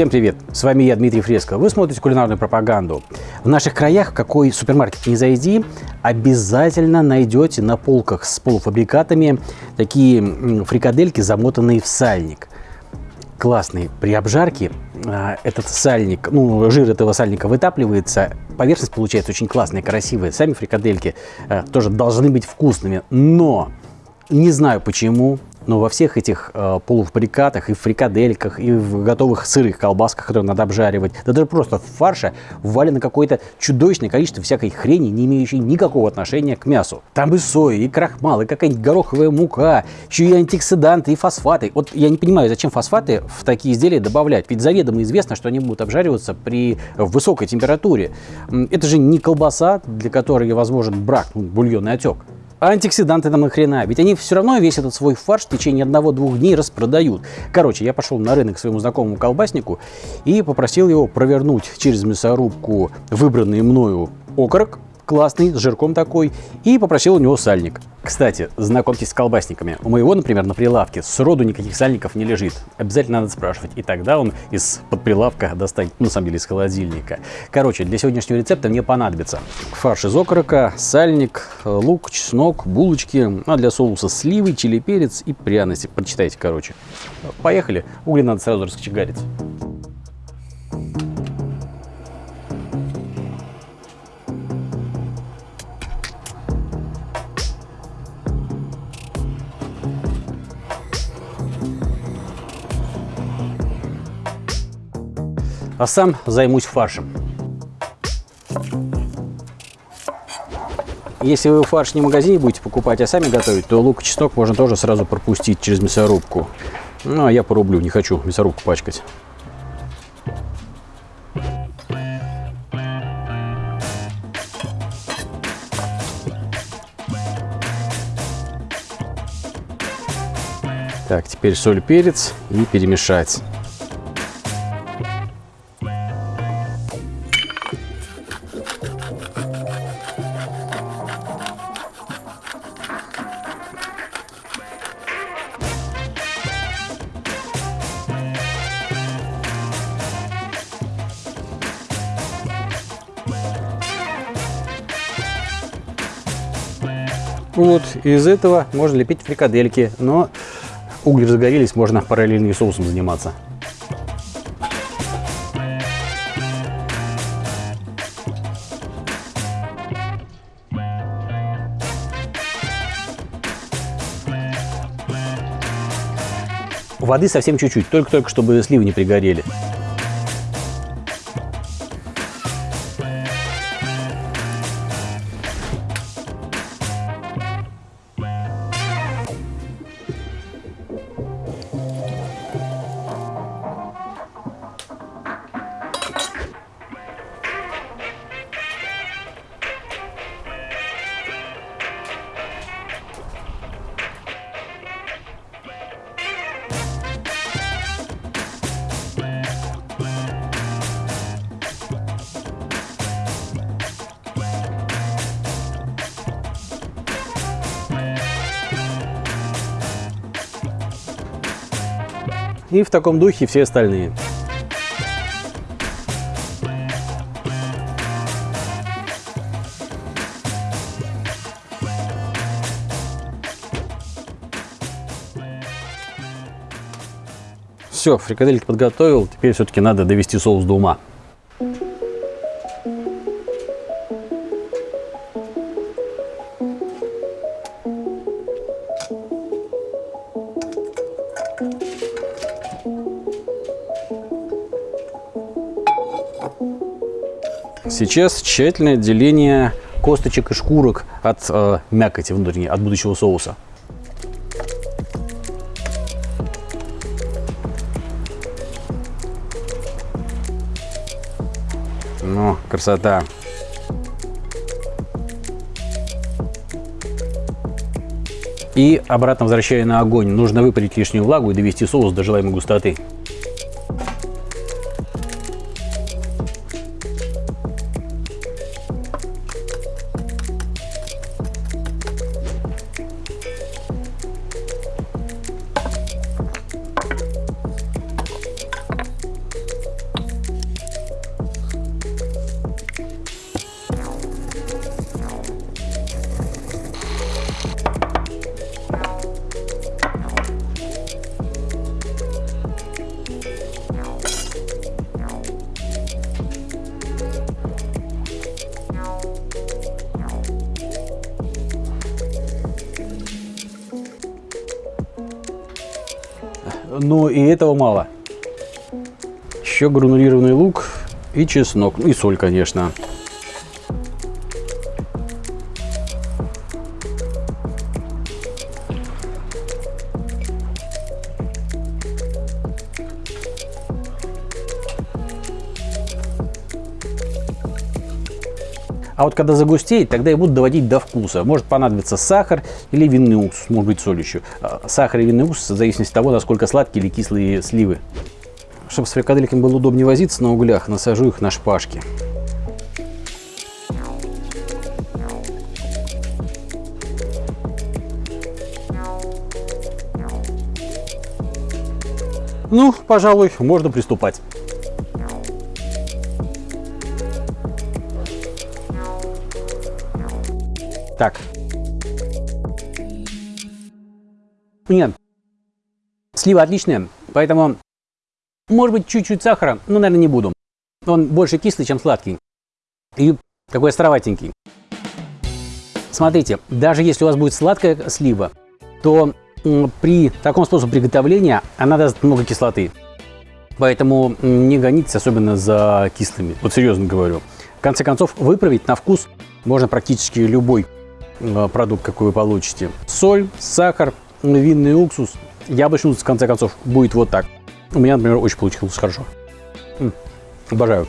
Всем привет! С вами я, Дмитрий Фреско. Вы смотрите кулинарную пропаганду. В наших краях, какой супермаркет не зайди, обязательно найдете на полках с полуфабрикатами такие фрикадельки, замотанные в сальник. Классные. При обжарке а, этот сальник, ну, жир этого сальника вытапливается, поверхность получается очень классная, красивая. Сами фрикадельки а, тоже должны быть вкусными, но не знаю почему, но во всех этих э, полуфабрикатах, и в фрикадельках, и в готовых сырых колбасках, которые надо обжаривать, да даже просто в фарше ввалено какое-то чудовищное количество всякой хрени, не имеющей никакого отношения к мясу. Там и соя, и крахмал, и какая-нибудь гороховая мука, еще и антиоксиданты, и фосфаты. Вот я не понимаю, зачем фосфаты в такие изделия добавлять, ведь заведомо известно, что они будут обжариваться при высокой температуре. Это же не колбаса, для которой возможен брак, ну, бульонный отек. А антиоксиданты там нахрена? Ведь они все равно весь этот свой фарш в течение одного-двух дней распродают. Короче, я пошел на рынок к своему знакомому колбаснику и попросил его провернуть через мясорубку выбранный мною окорок, классный, с жирком такой, и попросил у него сальник. Кстати, знакомьтесь с колбасниками. У моего, например, на прилавке сроду никаких сальников не лежит. Обязательно надо спрашивать. И тогда он из-под прилавка достанет, ну, на самом деле, из холодильника. Короче, для сегодняшнего рецепта мне понадобится фарш из окорока, сальник, лук, чеснок, булочки, а для соуса сливы, чили, перец и пряности. Прочитайте, короче. Поехали. Угли надо сразу раскочегарить. А сам займусь фаршем. Если вы фарш не в магазине будете покупать, а сами готовить, то лук и чеснок можно тоже сразу пропустить через мясорубку. Ну, а я порублю, не хочу мясорубку пачкать. Так, теперь соль, перец и перемешать. Вот, из этого можно лепить фрикадельки, но угли загорелись, можно параллельно соусом заниматься. Воды совсем чуть-чуть, только-только, чтобы сливы не пригорели. И в таком духе все остальные. Все, фрикадельки подготовил. Теперь все-таки надо довести соус до ума. Сейчас тщательное отделение косточек и шкурок от э, мякоти внутренней, от будущего соуса. Ну, красота. И обратно возвращая на огонь, нужно выпарить лишнюю влагу и довести соус до желаемой густоты. Но и этого мало. Еще гранулированный лук и чеснок, и соль, конечно. А вот когда загустеет, тогда я буду доводить до вкуса. Может понадобиться сахар или винный уксус, может быть соль еще. А, сахар и винный уксус в зависимости от того, насколько сладкие или кислые сливы. Чтобы с фрикадельками было удобнее возиться на углях, насажу их на шпажки. Ну, пожалуй, можно приступать. Так. Нет. Слива отличная, поэтому, может быть, чуть-чуть сахара, но, наверное, не буду. Он больше кислый, чем сладкий. И такой островатенький. Смотрите, даже если у вас будет сладкая слива, то при таком способе приготовления она даст много кислоты. Поэтому не гонитесь особенно за кислыми. Вот серьезно говорю. В конце концов, выправить на вкус можно практически любой продукт, какой вы получите. Соль, сахар, винный уксус, яблочный уксус, в конце концов, будет вот так. У меня, например, очень получилось хорошо. Обожаю.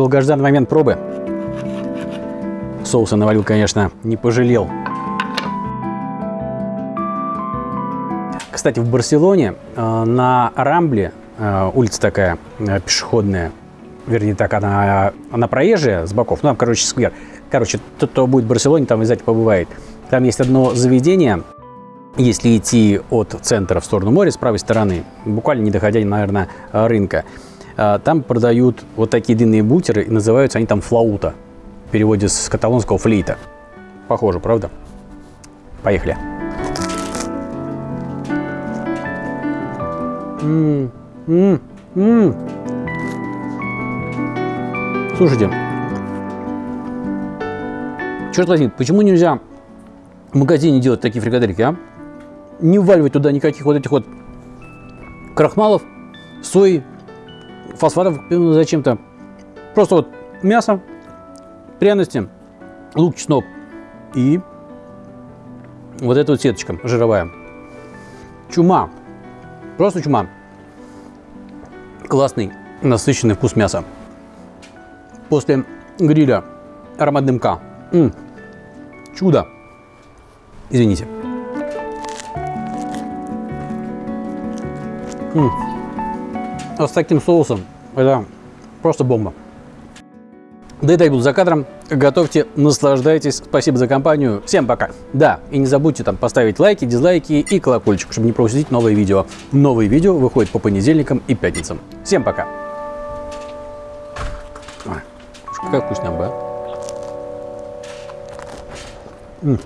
Долгожданный момент пробы. Соуса навалил, конечно, не пожалел. Кстати, в Барселоне э, на Рамбле, э, улица такая э, пешеходная, вернее так, она, она проезжая с боков, ну там, короче, сквер. Короче, тот, кто будет в Барселоне, там обязательно побывает. Там есть одно заведение, если идти от центра в сторону моря с правой стороны, буквально не доходя, наверное, рынка. А, там продают вот такие длинные бутеры, и называются они там флаута. В переводе с каталонского флейта. Похоже, правда? Поехали. М -м -м Слушайте, черт возьми, почему нельзя в магазине делать такие фрикадельки, а? Не вваливать туда никаких вот этих вот крахмалов, сои, фосфатов зачем-то. Просто вот мясо, пряности, лук, чеснок и вот эта вот сеточка жировая. Чума. Просто чума. Классный насыщенный вкус мяса. После гриля аромат дымка. М, чудо. Извините. М. А с таким соусом это просто бомба. Да и так буду за кадром. Готовьте, наслаждайтесь. Спасибо за компанию. Всем пока. Да, и не забудьте там поставить лайки, дизлайки и колокольчик, чтобы не пропустить новые видео. Новые видео выходят по понедельникам и пятницам. Всем пока. Ой, какая вкуснямба, а? М.